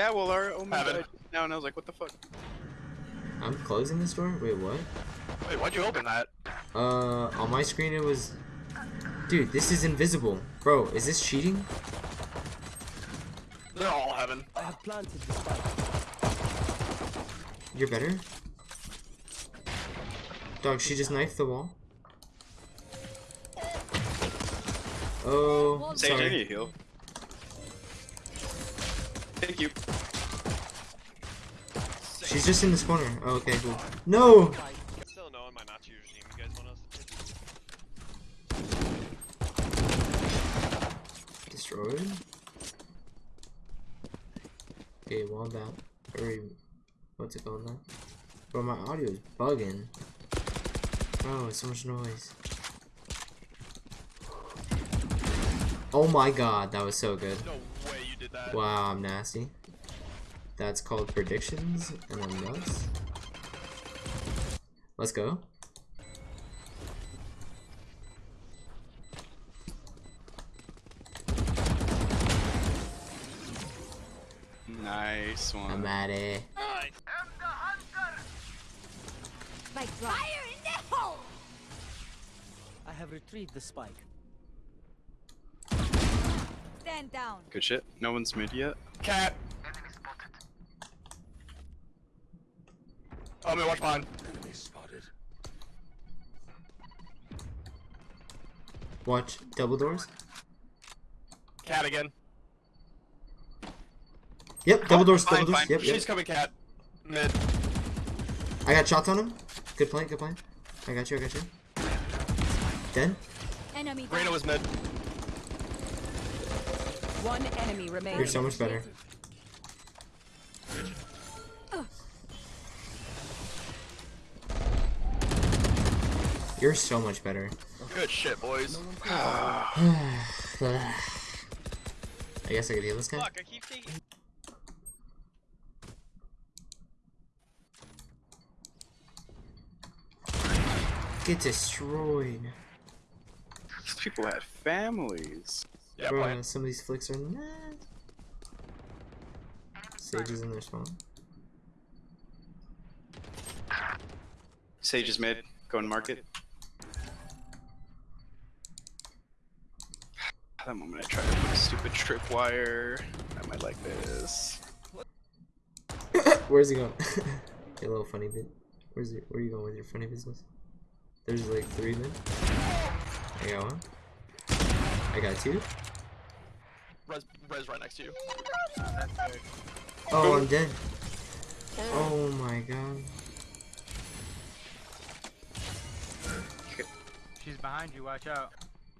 Yeah, well, our Omen Have died now, and I was like, what the fuck? I'm closing this door? Wait, what? Wait, why'd you open that? Uh, on my screen it was... Dude, this is invisible. Bro, is this cheating? They're all heaven. I have planted the spike. You're better? Dog, she just knifed the wall. Oh, Sage, I sorry. need heal. Thank you. She's just in this corner. Oh, okay, cool. No! Still no in my Nazi regime. You guys want us to Destroyed. Okay, wall down. Or what's it called now? Bro, my audio is bugging. Oh, so much noise. Oh my god, that was so good. No way you did that. Wow, I'm nasty. That's called predictions, and I'm nuts. Let's go. Nice one. I'm at it. I Spike drop. Fire in the hole! I have retrieved the spike. Stand down. Good shit. No one's mid yet. Cat. Oh, man, watch mine. Enemy spotted. Watch double doors. Cat again. Yep, double doors, Fine, double doors. fine. Yep, She's yep. coming, cat. Mid. I got shots on him. Good play, good play. I got you, I got you. Dead? Enemy down. Reyna was mid. One enemy remaining. You're so much better. You're so much better. Good shit, boys. I guess I could heal this guy. Fuck, I keep thinking. Get destroyed. These people had families. Yeah, Bro, playing. some of these flicks are nuts. Sage is in their spawn. Sage is mid. Go Going to market. That moment I tried to put a stupid tripwire. I might like this. Where's he going? Your little funny bit. Where's your, where are you going with your funny business? There's like three men. I got one. I got two. Res, res right next to you. Oh, I'm dead. Oh my god. She's behind you, watch out.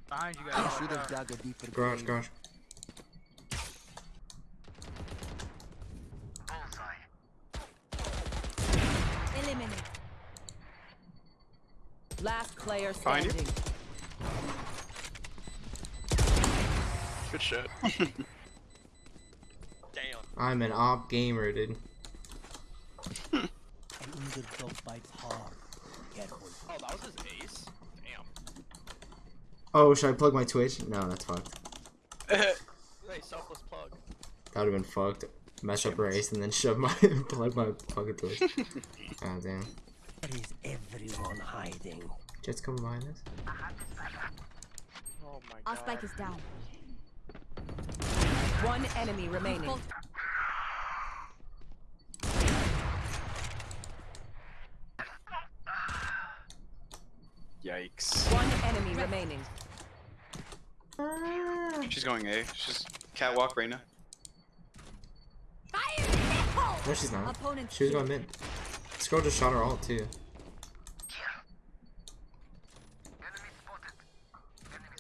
Behind you I guys, should watch have out. dug a deeper Garage, grave. garage. Eliminate. Last player Behind you. standing. Good shit. Damn. I'm an op gamer, dude. An injured dog bites hard. Careful. Oh, that was his ace? Damn. Oh, should I plug my Twitch? No, that's fucked. hey, selfless plug. That would have been fucked. Mess up race and then shove my plug my fucking Twitch. oh damn. Where is everyone hiding? Jett's coming behind us. Oh my Our spike is down. One enemy remaining. Yikes. One enemy remaining. She's going A. She's catwalk Reyna. Fire in! No, she's not. Opponent She was going mid. This girl just shot her ult too.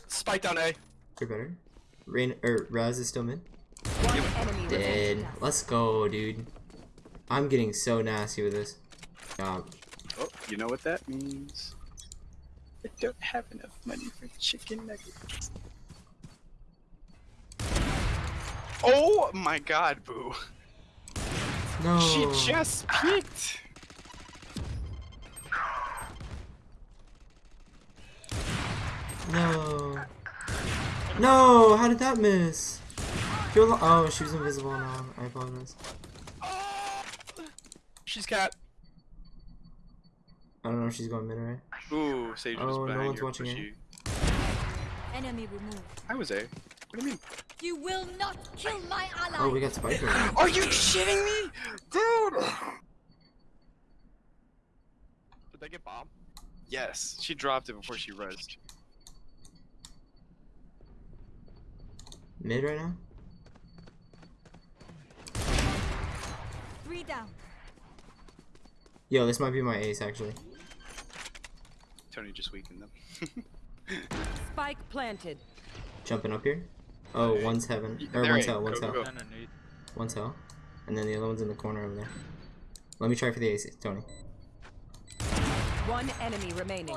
Spike down A. You're better. Rain or er, Raze is still mid. One enemy remaining. Dead. Let's go, dude. I'm getting so nasty with this. Job. Oh, you know what that means. I don't have enough money for chicken nuggets. Oh my god, Boo. No. She just peeked. No. No. How did that miss? You're oh, she was invisible now. I apologize. She's cat. I don't know if she's going mid or right. Ooh, Sage was Oh, no behind one's watching pushy. Enemy removed. I was A. What do you mean? You will not kill my ally. Oh, we got Spike right Are you shitting me? Dude! Did they get bomb? Yes, she dropped it before she rezzed. Mid right now? Three down. Yo, this might be my ace actually. Tony just weakened them. Spike planted. Jumping up here. Oh, one's heaven. Or There one's he- hell, one's go, hell. go, go. Underneath. One's hell. And then the other one's in the corner over there. Let me try for the ace, Tony. One enemy remaining.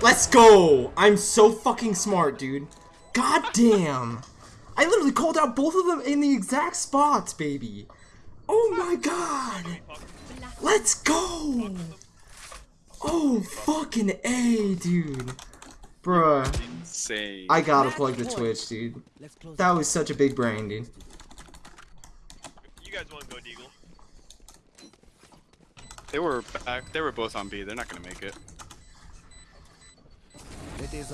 Let's go! I'm so fucking smart, dude. God damn! I literally called out both of them in the exact spots, baby. Oh my god! Let's go! Oh, fucking A, dude. Bruh. Insane. I gotta plug the. Twitch, dude. That was such a big brain, dude. You guys want to go Deagle? They were back. They were both on B. They're not gonna make it.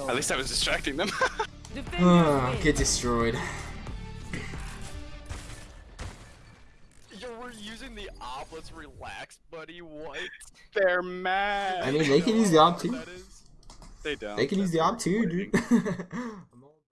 At least I was distracting them. Defenders Ah, get destroyed. Yo, we're using the op. Let's relax, buddy. What? They're mad. I mean, they can use the op too. They don't. They can use the op too, dude.